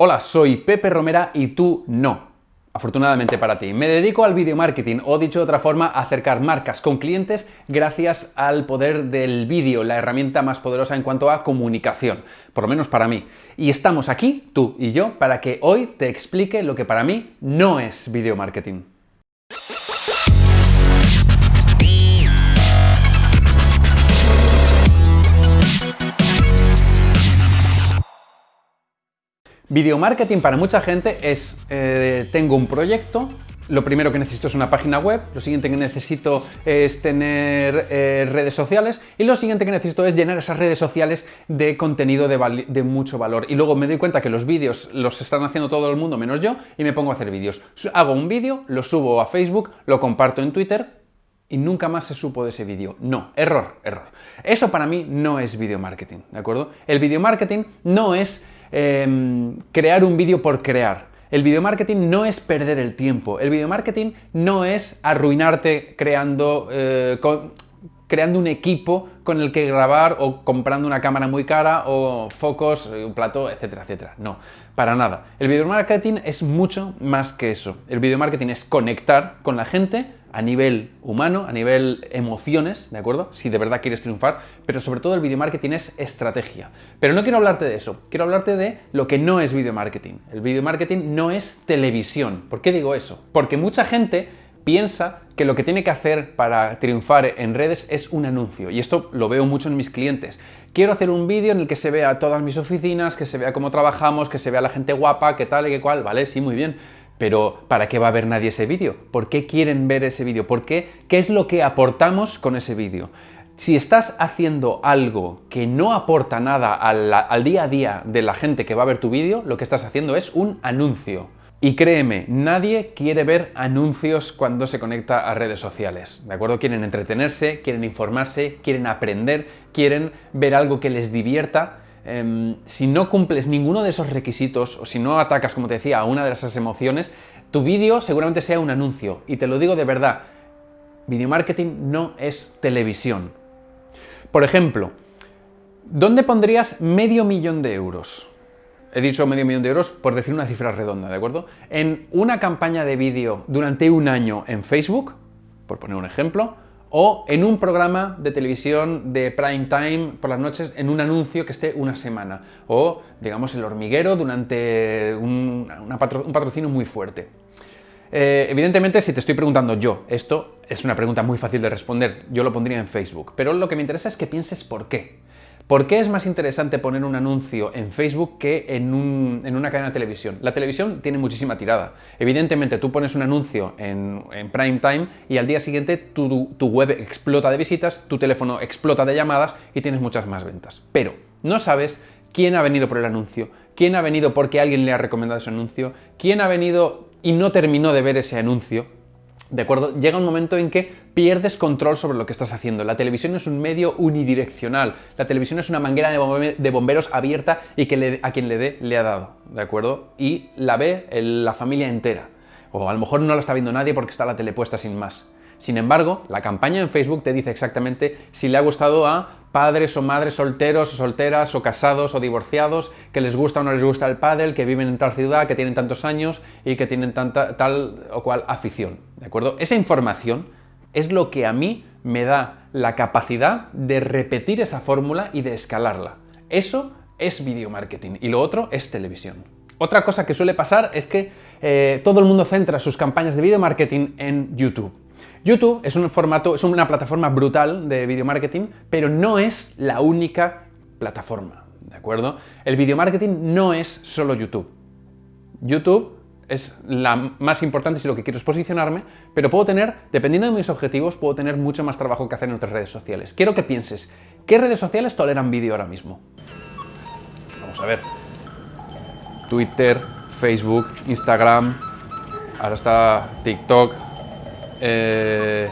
Hola, soy Pepe Romera y tú no. Afortunadamente para ti. Me dedico al video marketing, o dicho de otra forma, a acercar marcas con clientes gracias al poder del vídeo, la herramienta más poderosa en cuanto a comunicación, por lo menos para mí. Y estamos aquí, tú y yo, para que hoy te explique lo que para mí no es video marketing. Video marketing para mucha gente es, eh, tengo un proyecto, lo primero que necesito es una página web, lo siguiente que necesito es tener eh, redes sociales y lo siguiente que necesito es llenar esas redes sociales de contenido de, de, mucho valor. Y luego me doy cuenta que los vídeos los están haciendo todo el mundo menos yo y me pongo a hacer vídeos. Hago un vídeo, lo subo a Facebook, lo comparto en Twitter y nunca más se supo de ese vídeo. No, error, error. Eso para mí no es video marketing, ¿de acuerdo? El video marketing no es Em, crear un vídeo por crear. El video marketing no es perder el tiempo, el video marketing no es arruinarte creando, eh, creando un equipo con el que grabar o comprando una cámara muy cara o focos, un plato, etcétera, etcétera. No, para nada. El video marketing es mucho más que eso. El video marketing es conectar con la gente a nivel humano, a nivel emociones, ¿de acuerdo? Si de verdad quieres triunfar, pero sobre todo el video marketing es estrategia. Pero no quiero hablarte de eso, quiero hablarte de lo que no es video marketing. El video marketing no es televisión. ¿Por qué digo eso? Porque mucha gente piensa que lo que tiene que hacer para triunfar en redes es un anuncio. Y esto lo veo mucho en mis clientes. Quiero hacer un vídeo en el que se vea todas mis oficinas, que se vea cómo trabajamos, que se vea la gente guapa, qué tal y qué cual. Vale, sí, muy bien pero ¿para qué va a ver nadie ese vídeo? ¿Por qué quieren ver ese vídeo? ¿Por qué? ¿Qué es lo que aportamos con ese vídeo? Si estás haciendo algo que no aporta nada al, al, día a día de la gente que va a ver tu vídeo, lo que estás haciendo es un anuncio. Y créeme, nadie quiere ver anuncios cuando se conecta a redes sociales, ¿de acuerdo? Quieren entretenerse, quieren informarse, quieren aprender, quieren ver algo que les divierta, Em, si no cumples ninguno de esos requisitos o si no atacas, como te decía, a una de esas emociones, tu vídeo seguramente sea un anuncio. Y te lo digo de verdad, video marketing no es televisión. Por ejemplo, ¿dónde pondrías medio millón de euros? He dicho medio millón de euros por decir una cifra redonda, ¿de acuerdo? En una campaña de vídeo durante un año en Facebook, por poner un ejemplo, o en un programa de televisión de prime time por las noches en un anuncio que esté una semana o digamos el hormiguero durante un, patrocinio muy fuerte. Eh, evidentemente si te estoy preguntando yo, esto es una pregunta muy fácil de responder, yo lo pondría en Facebook, pero lo que me interesa es que pienses por qué. ¿Por qué es más interesante poner un anuncio en Facebook que en, una cadena de televisión? La televisión tiene muchísima tirada. Evidentemente, tú pones un anuncio en, prime time y al día siguiente tu, tu web explota de visitas, tu teléfono explota de llamadas y tienes muchas más ventas. Pero no sabes quién ha venido por el anuncio, quién ha venido porque alguien le ha recomendado ese anuncio, quién ha venido y no terminó de ver ese anuncio, ¿De acuerdo? Llega un momento en que pierdes control sobre lo que estás haciendo. La televisión es un medio unidireccional. La televisión es una manguera de bomberos abierta y que a quien le dé le ha dado. ¿De acuerdo? Y la ve la familia entera. O a lo mejor no la está viendo nadie porque está la tele puesta sin más. Sin embargo, la campaña en Facebook te dice exactamente si le ha gustado a padres o madres solteros o solteras o casados o divorciados, que les gusta o no les gusta el pádel, que viven en tal ciudad, que tienen tantos años y que tienen tanta, tal o cual afición, ¿de acuerdo? Esa información es lo que a mí me da la capacidad de repetir esa fórmula y de escalarla. Eso es video marketing y lo otro es televisión. Otra cosa que suele pasar es que eh, todo el mundo centra sus campañas de video marketing en YouTube. YouTube es un formato, es una plataforma brutal de video marketing, pero no es la única plataforma, ¿de acuerdo? El video marketing no es solo YouTube. YouTube es la más importante si lo que quiero es posicionarme, pero puedo tener, dependiendo de mis objetivos, puedo tener mucho más trabajo que hacer en otras redes sociales. Quiero que pienses, ¿qué redes sociales toleran vídeo ahora mismo? Vamos a ver. Twitter, Facebook, Instagram, ahora está TikTok, eh,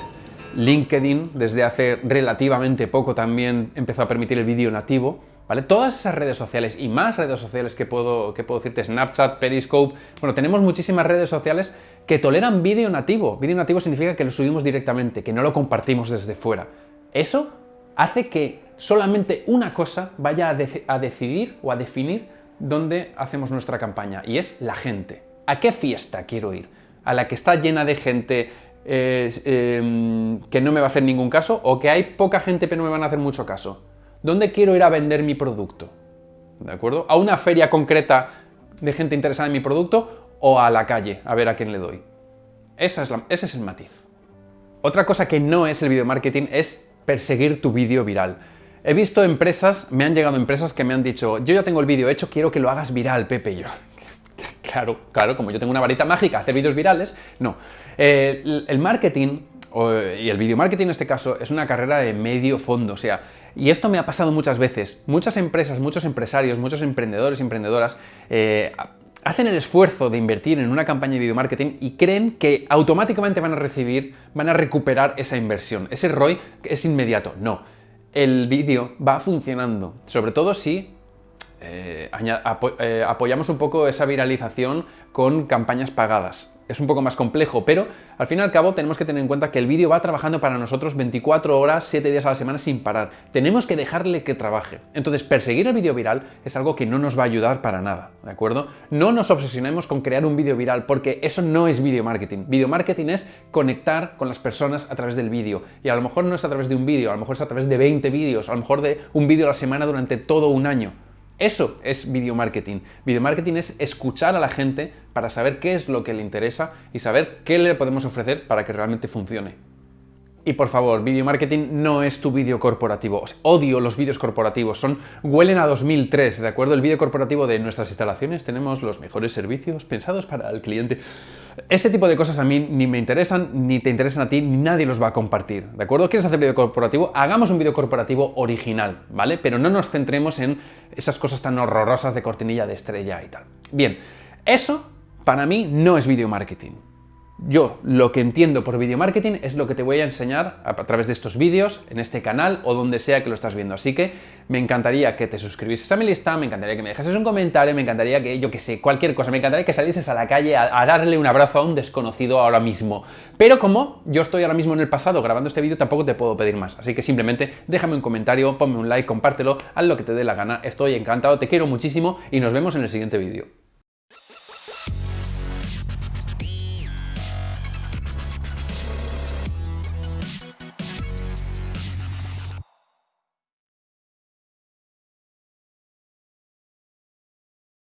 LinkedIn, desde hace relativamente poco también empezó a permitir el vídeo nativo, ¿vale? Todas esas redes sociales y más redes sociales que puedo, que puedo decirte, Snapchat, Periscope, bueno, tenemos muchísimas redes sociales que toleran vídeo nativo. Vídeo nativo significa que lo subimos directamente, que no lo compartimos desde fuera. Eso hace que solamente una cosa vaya a decidir o a definir donde hacemos nuestra campaña y es la gente. ¿A qué fiesta quiero ir? ¿A la que está llena de gente em, que no me va a hacer ningún caso o que hay poca gente pero no me van a hacer mucho caso? ¿Dónde quiero ir a vender mi producto? ¿De acuerdo? ¿A una feria concreta de gente interesada en mi producto o a la calle a ver a quién le doy? Esa es ese es el matiz. Otra cosa que no es el video marketing es perseguir tu vídeo viral. He visto empresas, me han llegado empresas que me han dicho, yo ya tengo el vídeo hecho, quiero que lo hagas viral, Pepe. yo, claro, claro, como yo tengo una varita mágica, hacer vídeos virales, no. Eh, el, marketing, y el video marketing en este caso, es una carrera de medio fondo, o sea, y esto me ha pasado muchas veces. Muchas empresas, muchos empresarios, muchos emprendedores emprendedoras eh, hacen el esfuerzo de invertir en una campaña de video marketing y creen que automáticamente van a recibir, van a recuperar esa inversión. Ese ROI es inmediato. No el vídeo va funcionando, sobre todo si eh, eh, apoyamos un poco esa viralización con campañas pagadas es un poco más complejo, pero al fin y al cabo tenemos que tener en cuenta que el vídeo va trabajando para nosotros 24 horas, 7 días a la semana sin parar. Tenemos que dejarle que trabaje. Entonces, perseguir el vídeo viral es algo que no nos va a ayudar para nada, ¿de acuerdo? No nos obsesionemos con crear un vídeo viral, porque eso no es video marketing. Video marketing es conectar con las personas a través del vídeo. Y a lo mejor no es a través de un vídeo, a lo mejor es a través de 20 vídeos, a lo mejor de un vídeo a la semana durante todo un año. Eso es video marketing. Video marketing es escuchar a la gente para saber qué es lo que le interesa y saber qué le podemos ofrecer para que realmente funcione. Y por favor, video marketing no es tu vídeo corporativo. odio los vídeos corporativos, son huelen a 2003, ¿de acuerdo? El vídeo corporativo de nuestras instalaciones tenemos los mejores servicios pensados para el cliente. Ese tipo de cosas a mí ni me interesan, ni te interesan a ti, ni nadie los va a compartir, ¿de acuerdo? ¿Quieres hacer vídeo corporativo? Hagamos un vídeo corporativo original, ¿vale? Pero no nos centremos en esas cosas tan horrorosas de cortinilla de estrella y tal. Bien, eso para mí no es video marketing. Yo lo que entiendo por video marketing es lo que te voy a enseñar a través de estos vídeos, en este canal o donde sea que lo estás viendo. Así que me encantaría que te suscribieses a mi lista, me encantaría que me dejases un comentario, me encantaría que, yo que sé, cualquier cosa, me encantaría que salieses a la calle a, darle un abrazo a un desconocido ahora mismo. Pero como yo estoy ahora mismo en el pasado grabando este vídeo, tampoco te puedo pedir más. Así que simplemente déjame un comentario, ponme un like, compártelo, haz lo que te dé la gana. Estoy encantado, te quiero muchísimo y nos vemos en el siguiente vídeo.